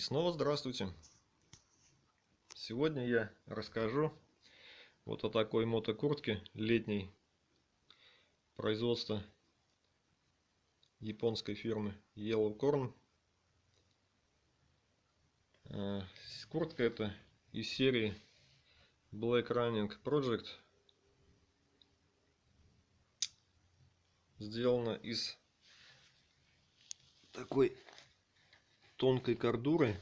снова здравствуйте! Сегодня я расскажу вот о такой мотокуртке летней производства японской фирмы Yellow Corn. Э, куртка это из серии Black Running Project. Сделана из такой тонкой кордурой.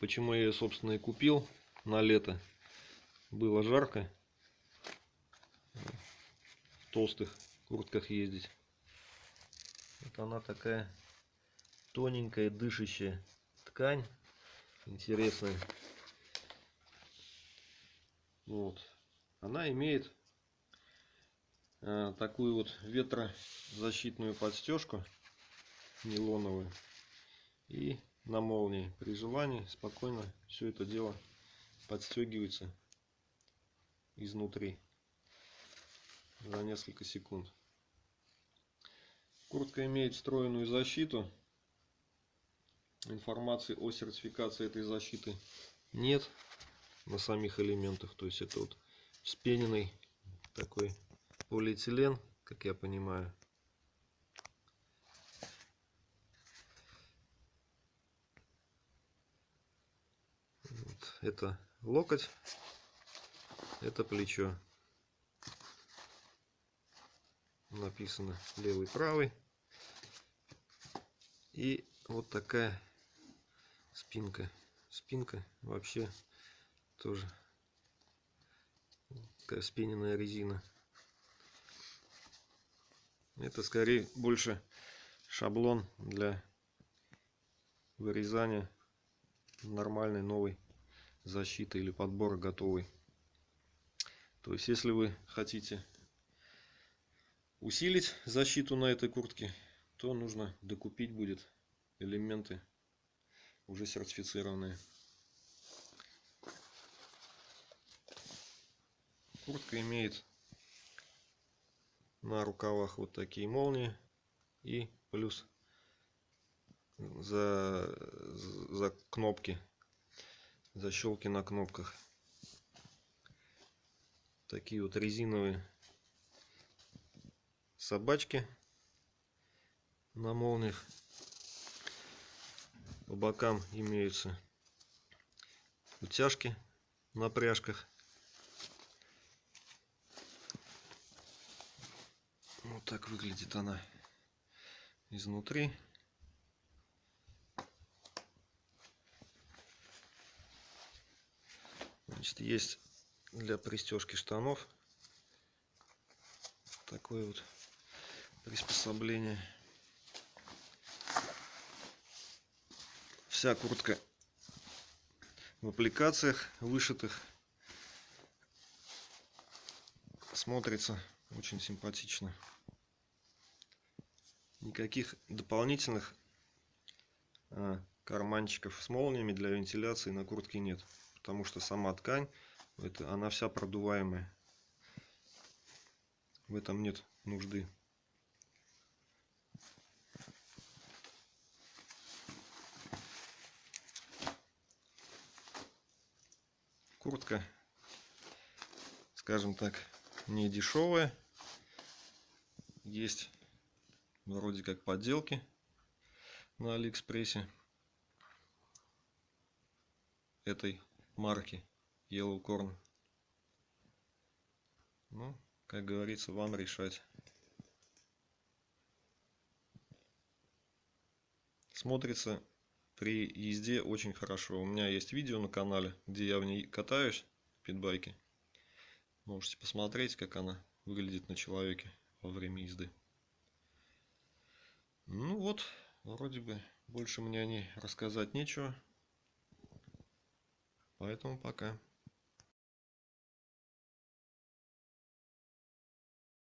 Почему я ее, собственно, и купил на лето. Было жарко. В толстых куртках ездить. Вот она такая тоненькая, дышащая ткань. Интересная. Вот. Она имеет э, такую вот ветрозащитную подстежку нейлоновую и на молнии. При желании спокойно все это дело подстегивается изнутри за несколько секунд. Куртка имеет встроенную защиту. Информации о сертификации этой защиты нет на самих элементах. То есть это вот вспененный такой полиэтилен, как я понимаю. Это локоть, это плечо. Написано левый, правый. И вот такая спинка. Спинка вообще тоже такая спиненная резина. Это скорее больше шаблон для вырезания нормальной новой защиты или подбора готовый. То есть, если вы хотите усилить защиту на этой куртке, то нужно докупить будет элементы уже сертифицированные. Куртка имеет на рукавах вот такие молнии и плюс за, за кнопки защелки на кнопках. Такие вот резиновые собачки на молниях. По бокам имеются утяжки на пряжках. Вот так выглядит она изнутри. Значит, есть для пристежки штанов такое вот приспособление. Вся куртка в аппликациях вышитых смотрится очень симпатично. Никаких дополнительных а, карманчиков с молниями для вентиляции на куртке нет потому что сама ткань, это, она вся продуваемая. В этом нет нужды. Куртка, скажем так, не дешевая. Есть вроде как подделки на Алиэкспрессе этой марки Yellow Corn. Ну, как говорится, вам решать. Смотрится при езде очень хорошо. У меня есть видео на канале, где я в ней катаюсь, в питбайке. Можете посмотреть, как она выглядит на человеке во время езды. Ну вот, вроде бы больше мне о ней рассказать нечего. Поэтому пока.